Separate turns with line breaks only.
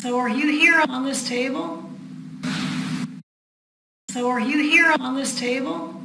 So are you here on this table? So are you here on this table?